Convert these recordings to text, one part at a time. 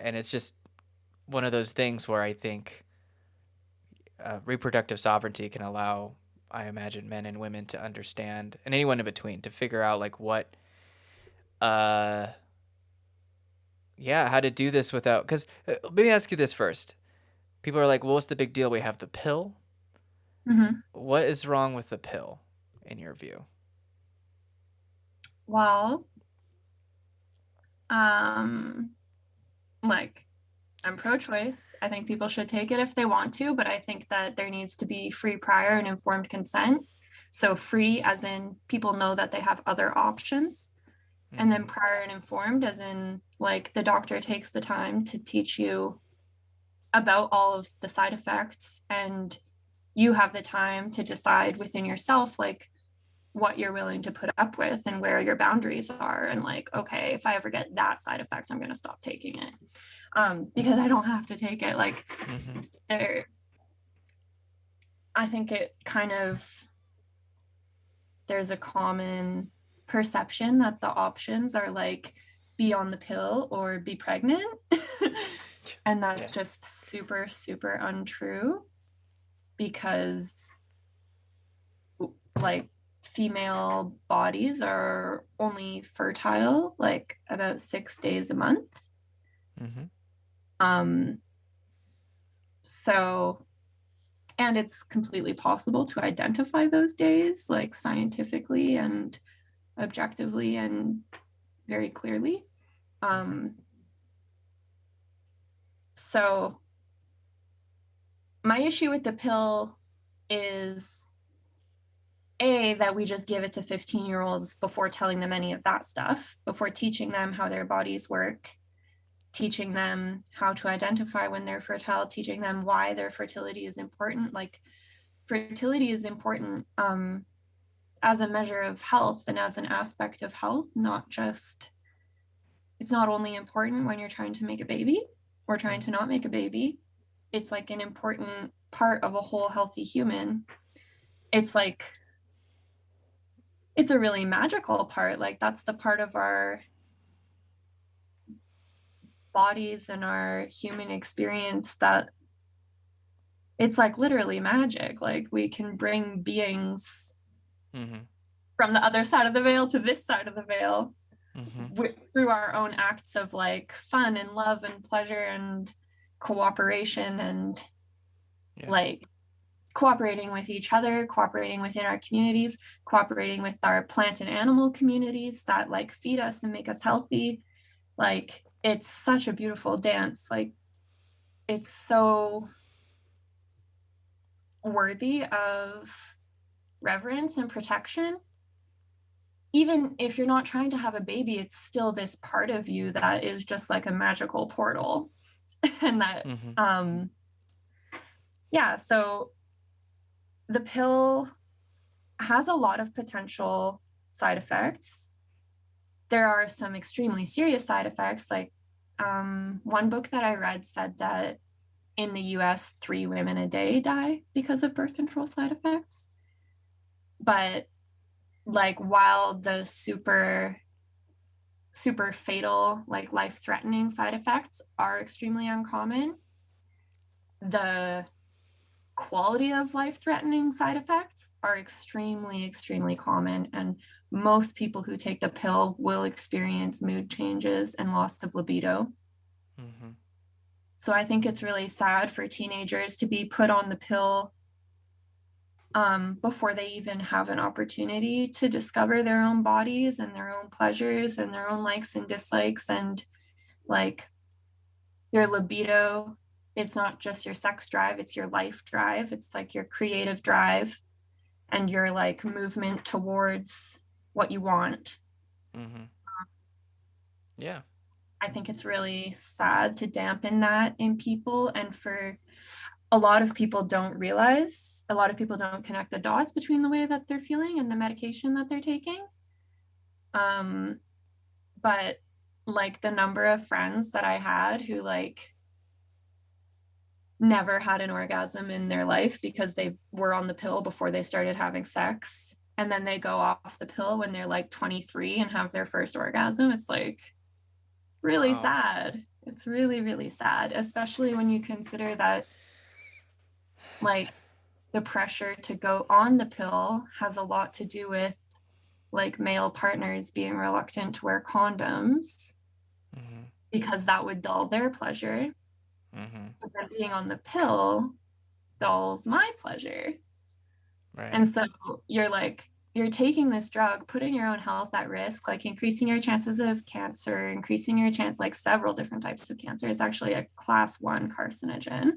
and it's just one of those things where I think uh, reproductive sovereignty can allow, I imagine, men and women to understand, and anyone in between, to figure out like what, uh, yeah, how to do this without. Because uh, let me ask you this first: people are like, "Well, what's the big deal? We have the pill." hmm What is wrong with the pill, in your view? Well, um, like I'm pro-choice. I think people should take it if they want to, but I think that there needs to be free prior and informed consent. So free as in people know that they have other options. And then Mhm. prior and informed as in like the doctor takes the time to teach you about all of the side effects and you have the time to decide within yourself like what you're willing to put up with and where your boundaries are and like okay if i ever get that side effect i'm going to stop taking it um because i don't have to take it like Mhm. there i think it kind of there's a common perception that the options are like be on the pill or be pregnant and that's Yeah. just super super untrue because like female bodies are only fertile like about six days a month Mhm. um so and it's completely possible to identify those days like scientifically and objectively and very clearly um so my issue with the pill is a that we just give it to 15 year olds before telling them any of that stuff before teaching them how their bodies work teaching them how to identify when they're fertile teaching them why their fertility is important. Like fertility is important um, as a measure of health and as an aspect of health not just it's not only important when you're trying to make a baby or trying to not make a baby. It's like an important part of a whole healthy human. It's like it's a really magical part like that's the part of our bodies and our human experience that it's like literally magic like we can bring beings Mhm. from the other side of the veil to this side of the veil Mhm. wi- through our own acts of like fun and love and pleasure and cooperation and Yeah. like cooperating with each other cooperating within our communities cooperating with our plant and animal communities that like feed us and make us healthy. Like it's such a beautiful dance. Like it's so worthy of reverence and protection. Even if you're not trying to have a baby it's still this part of you that is just like a magical portal. And that Mhm. um yeah so the pill has a lot of potential side effects. There are some extremely serious side effects like um, one book that i read said that in the us three women a day die because of birth control side effects. But like while the super super fatal like life threatening side effects are extremely uncommon the quality of life threatening side effects are extremely extremely common and most people who take the pill will experience mood changes and loss of libido Mhm. so i think it's really sad for teenagers to be put on the pill um, before they even have an opportunity to discover their own bodies and their own pleasures and their own likes and dislikes and like your libido it's not just your sex drive it's your life drive it's like your creative drive and your like movement towards what you want Mhm. Yeah. i think it's really sad to dampen that in people and for a lot of people don't realize a lot of people don't connect the dots between the way that they're feeling and the medication that they're taking um but like the number of friends that i had who like never had an orgasm in their life because they were on the pill before they started having sex and then they go off the pill when they're like 23 and have their first orgasm it's like really Wow. sad it's really really sad especially when you consider that like the pressure to go on the pill has a lot to do with like male partners being reluctant to wear condoms mm-hmm. because that would dull their pleasure. Mm-hmm. But then being on the pill dulls my pleasure. Right. And so you're like, you're taking this drug, putting your own health at risk, like increasing your chances of cancer, increasing your chance, like several different types of cancer. It's actually a class one carcinogen.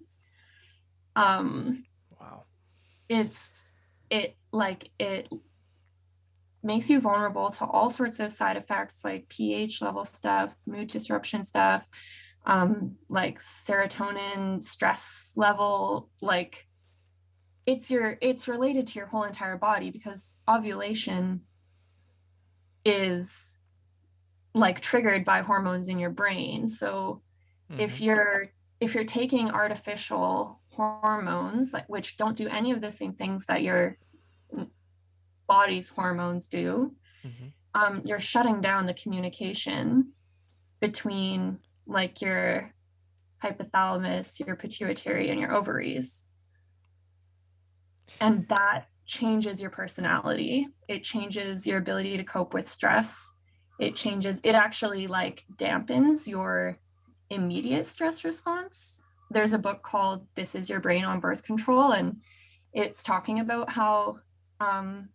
Um, wow. It's, it like, it makes you vulnerable to all sorts of side effects like pH level stuff, mood disruption stuff, um, like serotonin, stress level, like it's your it's related to your whole entire body because ovulation is like triggered by hormones in your brain. So mm-hmm. if you're if you're taking artificial hormones like which don't do any of the same things that your body's hormones do, mm-hmm. um, you're shutting down the communication between like your hypothalamus, your pituitary, and your ovaries. And that changes your personality. It changes your ability to cope with stress. It changes, it actually like dampens your immediate stress response. There's a book called This Is Your Brain on Birth Control, and it's talking about how um,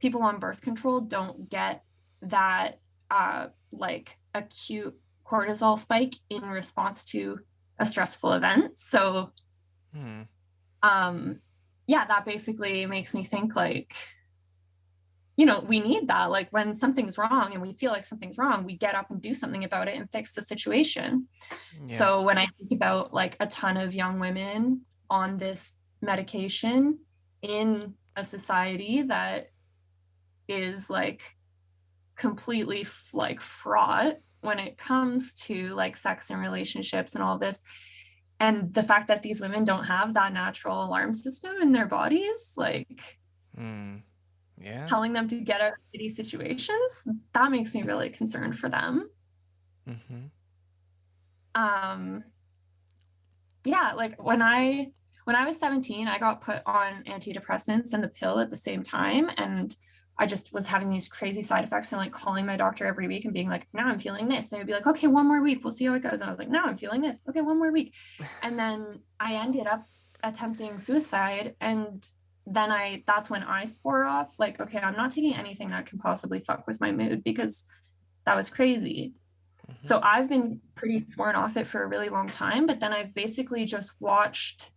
people on birth control don't get that uh, like acute cortisol spike in response to a stressful event. So, hmm. um, yeah, that basically makes me think like, you know, we need that. Like when something's wrong and we feel like something's wrong, we get up and do something about it and fix the situation. Yeah. So when I think about like a ton of young women on this medication in a society that is like completely like fraught when it comes to like sex and relationships and all this and the fact that these women don't have that natural alarm system in their bodies like mm, yeah. telling them to get out of shitty situations that makes me really concerned for them. Mm-hmm. um yeah like when i when i was 17 i got put on antidepressants and the pill at the same time and I just was having these crazy side effects and like calling my doctor every week and being like, now I'm feeling this. And they would be like, okay, one more week, we'll see how it goes. And I was like, now I'm feeling this. Okay, one more week. And then I ended up attempting suicide. And then I, that's when I swore off, like, okay, I'm not taking anything that can possibly fuck with my mood because that was crazy. Mm-hmm. So I've been pretty sworn off it for a really long time. But then I've basically just watched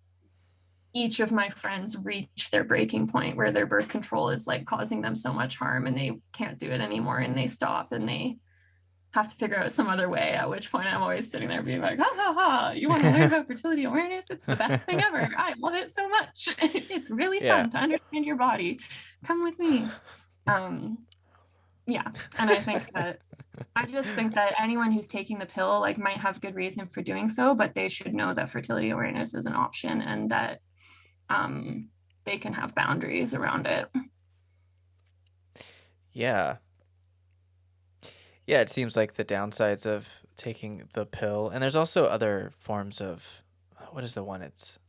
each of my friends reach their breaking point where their birth control is like causing them so much harm and they can't do it anymore and they stop and they have to figure out some other way at which point i'm always sitting there being like ha ha ha you want to learn about fertility awareness? It's the best thing ever. I love it so much. It's really yeah. fun to understand your body. Come with me. Um yeah and i think that i just think that anyone who's taking the pill like might have good reason for doing so but they should know that fertility awareness is an option and that um, they can have boundaries around it. Yeah. Yeah, it seems like the downsides of taking the pill, and there's also other forms of what is the one? It's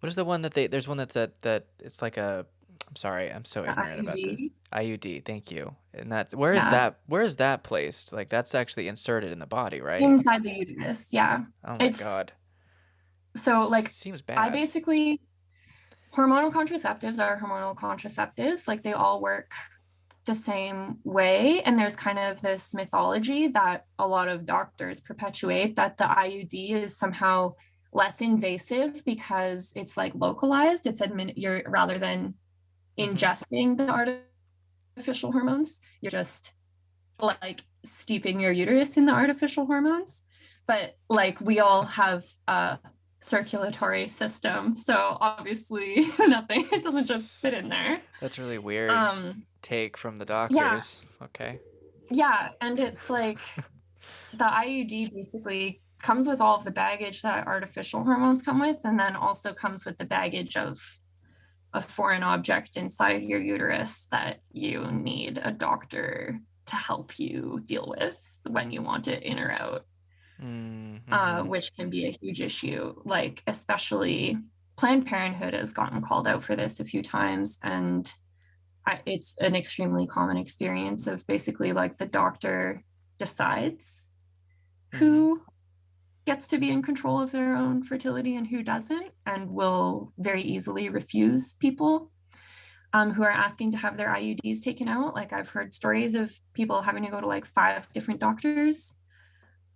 what is the one that they? There's one that that that it's like a. I'm sorry, I'm so ignorant about this. IUD. Thank you. And that where is Yeah. that? Where is that placed? Like that's actually inserted in the body, right? Inside the uterus. Yeah. Oh my It's god, so like seems bad. I basically hormonal contraceptives are hormonal contraceptives like they all work the same way and there's kind of this mythology that a lot of doctors perpetuate that the IUD is somehow less invasive because it's like localized it's admin you're rather than mm-hmm. ingesting the artificial hormones you're just like steeping your uterus in the artificial hormones but like we all have uh circulatory system. So obviously nothing. It doesn't just sit in there. That's really weird. Um, take from the doctors. Yeah. Okay. Yeah, and it's like the IUD basically comes with all of the baggage that artificial hormones come with, and then also comes with the baggage of a foreign object inside your uterus that you need a doctor to help you deal with when you want it in or out. Uh, mhm. which can be a huge issue. Like, especially Planned Parenthood has gotten called out for this a few times, and I, it's an extremely common experience of basically like the doctor decides Mhm. who gets to be in control of their own fertility and who doesn't, and will very easily refuse people um, who are asking to have their IUDs taken out. Like I've heard stories of people having to go to like five different doctors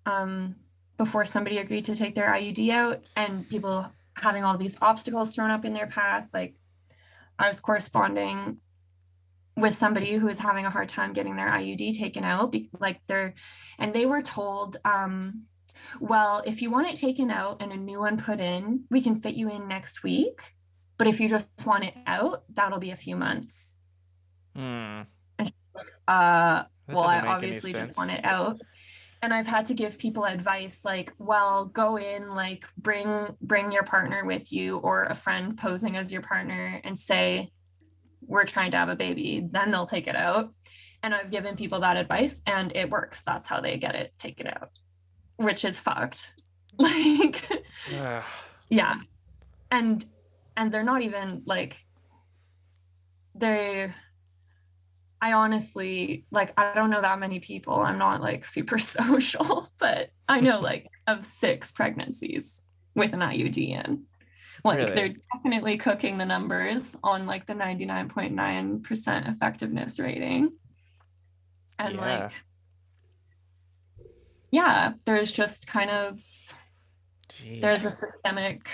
um, before somebody agreed to take their IUD out, and people having all these obstacles thrown up in their path. Like I was corresponding with somebody who was having a hard time getting their IUD taken out, like they're, and they were told, um, well, if you want it taken out and a new one put in, we can fit you in next week. But if you just want it out, that'll be a few months. Mm. Uh, well, I obviously just want it out. And I've had to give people advice like, well, go in, like bring bring your partner with you or a friend posing as your partner and say, we're trying to have a baby, then they'll take it out. And I've given people that advice and it works. That's how they get it taken out, which is fucked. Like, Ugh. yeah. And and they're not even like they I honestly like I don't know that many people. I'm not like super social, but I know like of six pregnancies with an IUD in. Like Really? they're definitely cooking the numbers on like the 99.9% effectiveness rating. And Yeah. like yeah, there's just kind of there's a systemic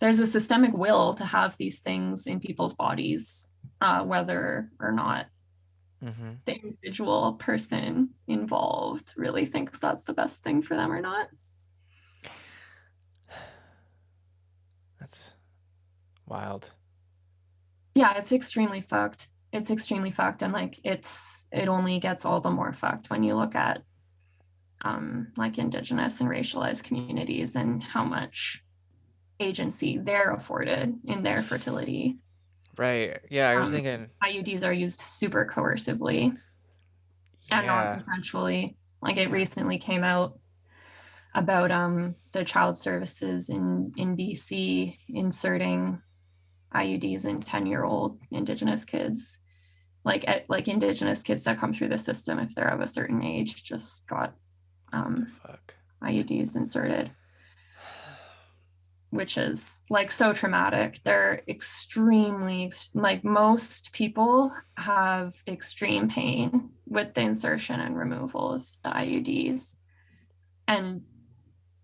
there's a systemic will to have these things in people's bodies, uh, whether or not Mm-hmm. the individual person involved really thinks that's the best thing for them or not. That's wild. Yeah, it's extremely fucked. It's extremely fucked, and like it's it only gets all the more fucked when you look at um, like indigenous and racialized communities and how much agency they're afforded in their fertility. Right. Yeah, I was Um, thinking. IUDs are used super coercively and Yeah. non-consensually. Like it recently came out about um, the child services in in BC inserting IUDs in 10-year-old indigenous kids. Like at, like indigenous kids that come through the system if they're of a certain age just got um, Fuck. IUDs inserted, which is like so traumatic. They're extremely like most people have extreme pain with the insertion and removal of the IUDs. And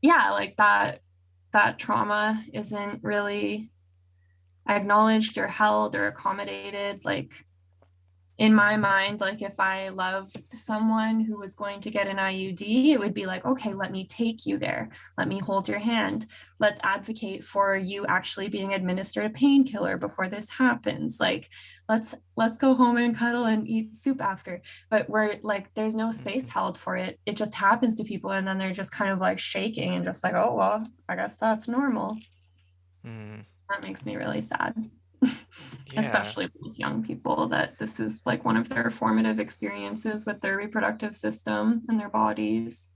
yeah, like that that trauma isn't really acknowledged or held or accommodated like in my mind, like if I loved someone who was going to get an IUD, it would be like, okay, let me take you there. Let me hold your hand. Let's advocate for you actually being administered a painkiller before this happens. Like, let's let's go home and cuddle and eat soup after. But where like there's no space held for it. It just happens to people and then they're just kind of like shaking and just like, oh well, I guess that's normal. Mm. That makes me really sad. Yeah. especially with young people that this is like one of their formative experiences with their reproductive system and their bodies